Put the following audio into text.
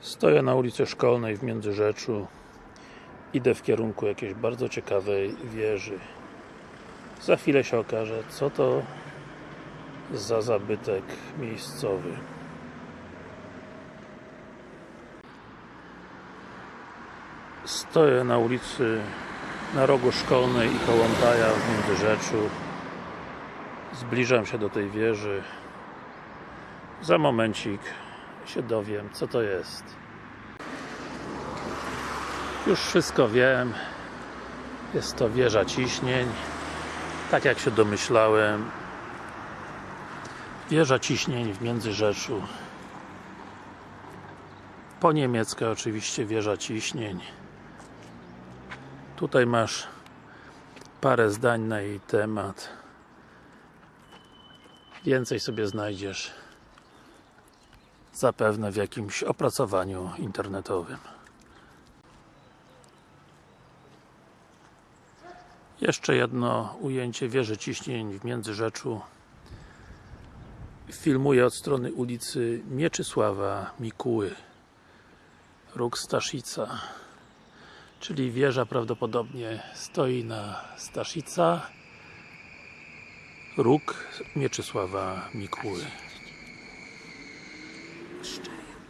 Stoję na ulicy Szkolnej w Międzyrzeczu. Idę w kierunku jakiejś bardzo ciekawej wieży. Za chwilę się okaże, co to za zabytek miejscowy. Stoję na ulicy na rogu Szkolnej i Kołątaja w Międzyrzeczu. Zbliżam się do tej wieży. Za momencik się dowiem, co to jest. Już wszystko wiem. Jest to wieża ciśnień. Tak jak się domyślałem wieża ciśnień w Międzyrzeczu po niemiecka oczywiście wieża ciśnień. Tutaj masz parę zdań na jej temat. Więcej sobie znajdziesz zapewne w jakimś opracowaniu internetowym. Jeszcze jedno ujęcie wieży ciśnień w Międzyrzeczu Filmuję od strony ulicy Mieczysława Mikuły Róg Staszica czyli wieża prawdopodobnie stoi na Staszica Róg Mieczysława Mikuły